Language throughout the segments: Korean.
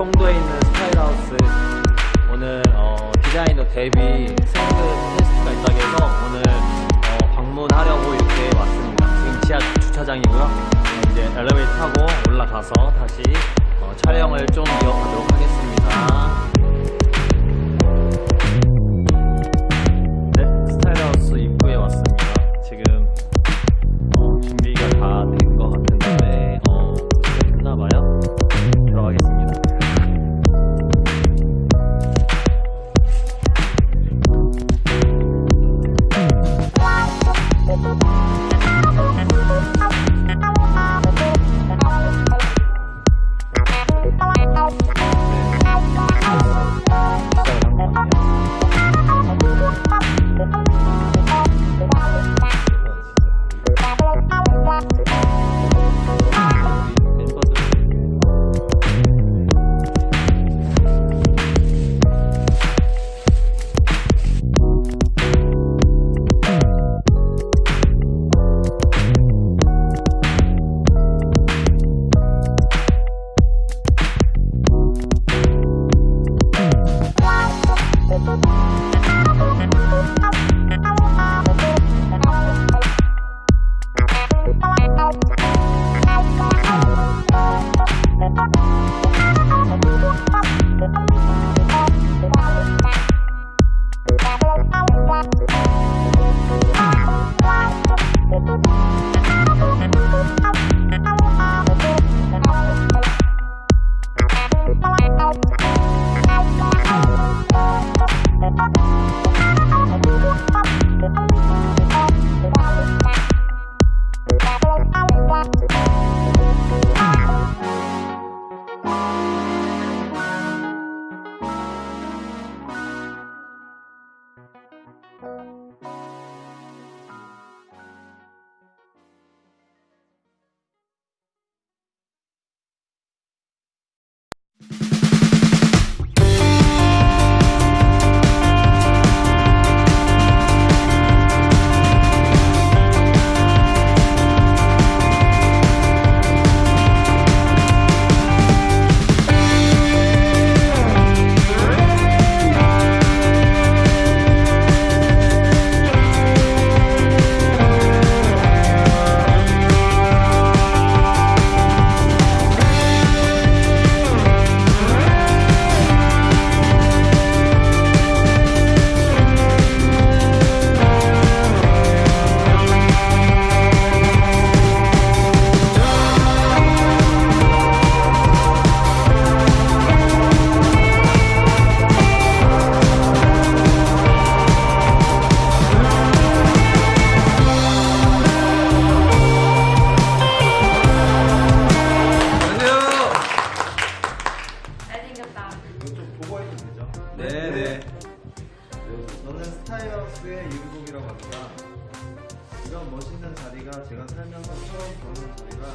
송도에 있는 스타일하우스 오늘 어, 디자이너 데뷔 싱글 테스트가 있다고 해서 오늘 어, 방문하려고 이렇게 왔습니다. 지금 지하 주차장이고요. 어, 이제 엘리베이터 타고 올라가서 다시 어, 촬영을 좀 이어가도록 하겠습니다. 이런 멋있는 자리가 제가 살면서 처음 보는 자리라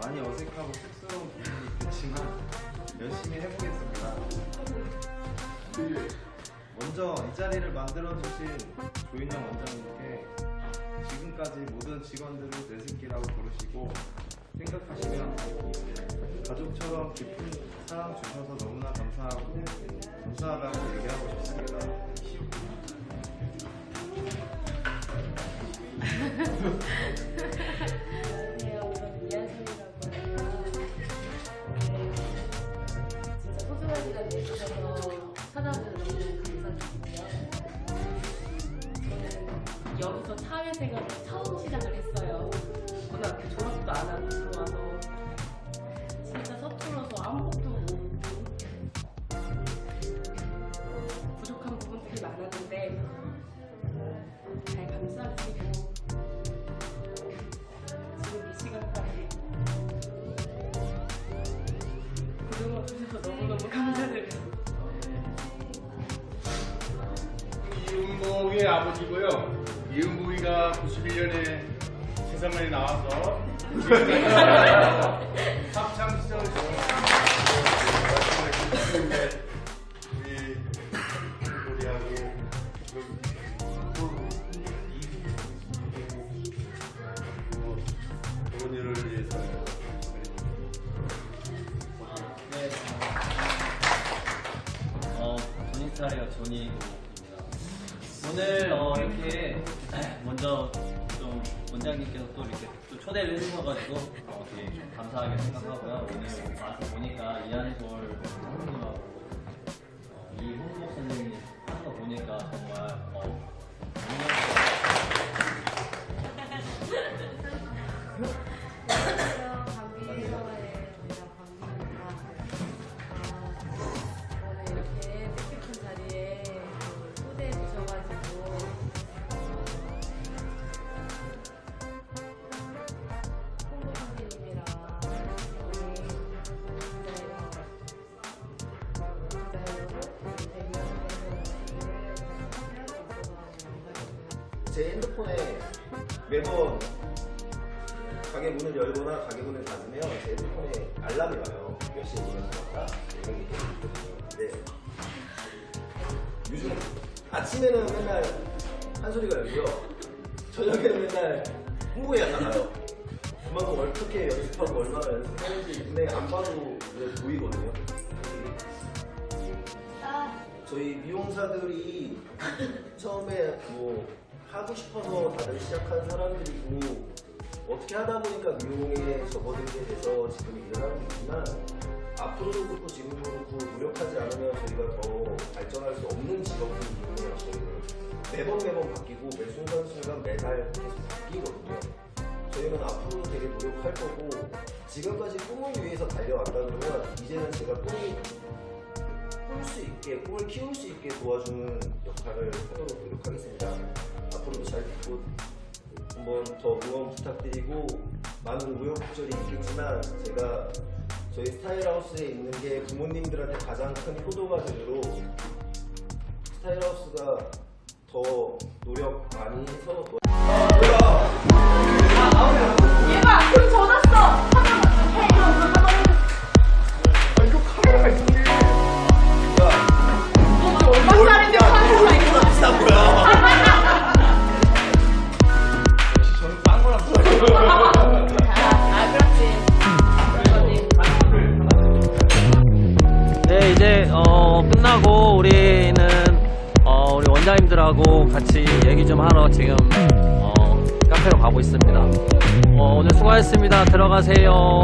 많이 어색하고 쑥스러운 부분이 있겠지만 열심히 해보겠습니다. 먼저 이 자리를 만들어주신 조인영 원장님께 지금까지 모든 직원들을 내 새끼라고 부르시고 생각하시면 가족처럼 깊은 사랑 주셔서 너무나 감사하고 감사하다고 얘기하고 싶습니다. 여기서 사회생활을 처음 시작을 했어요. 고등학교 졸업도 안 하고 들어와서 진짜 서툴러서 아무것도 모르고 부족한 부분들이 많았는데 잘 감싸주시고 지금 이 시간까지 고등어 주셔서 너무너무 감사드려요. 이은복의 아버지고요. 이은복이가 91년에 세상에 나와서 합창 시절을 지냈는데 우리 우리하고 부모님을 위해서 네. 차례가 조니입니다. 오늘 어, 이렇게 먼저 좀 원장님께서 또 이렇게 또 초대를 해주셔가지고 어, 감사하게 생각하고요. 오늘 와서 보니까 이한솔 선생님하고 어, 이홍복 선생님 제 핸드폰에 매번 가게 문을 열거나 가게 문을 닫으면 제 핸드폰에 알람이 와요. 몇 시에 문을 닫았다. 이런 게 있거든요. 근데 요즘 아침에는 맨날 한 소리가 열고요. 저녁에는 맨날 홍보에 나가요. 그만큼 어떻게 연습하고 얼마나 연습하는지 눈에 안 봐도 보이거든요. 저희 미용사들이 처음에 뭐 하고 싶어서 다들 시작한 사람들이고 어떻게 하다 보니까 미용에 접어들게 돼서 지금 일을 하고 있지만 앞으로도 그렇고 지금도 그렇고 노력하지 않으면 저희가 더 발전할 수 없는 직업인 저희는. 매번 매번 바뀌고 매 순간순간 매달 계속 바뀌거든요. 저희는 앞으로도 되게 노력할 거고 지금까지 꿈을 위해서 달려왔다 그러면 이제는 제가 꿈이 꿀수 있게 꿈을 키울 수 있게 도와주는 역할을 하도록 노력하겠습니다. 앞으로도 잘 듣고 한번 더 응원 부탁드리고 많은 우여곡절이 있겠지만 제가 저희 스타일하우스에 있는 게 부모님들한테 가장 큰 효도가 되도록 스타일하우스가 더 노력 많이 해서 얘가 돈 어, 끝나고 우리는 어, 우리 원장님들하고 같이 얘기 좀 하러 지금 어, 카페로 가고 있습니다. 어, 오늘 수고하셨습니다. 들어가세요.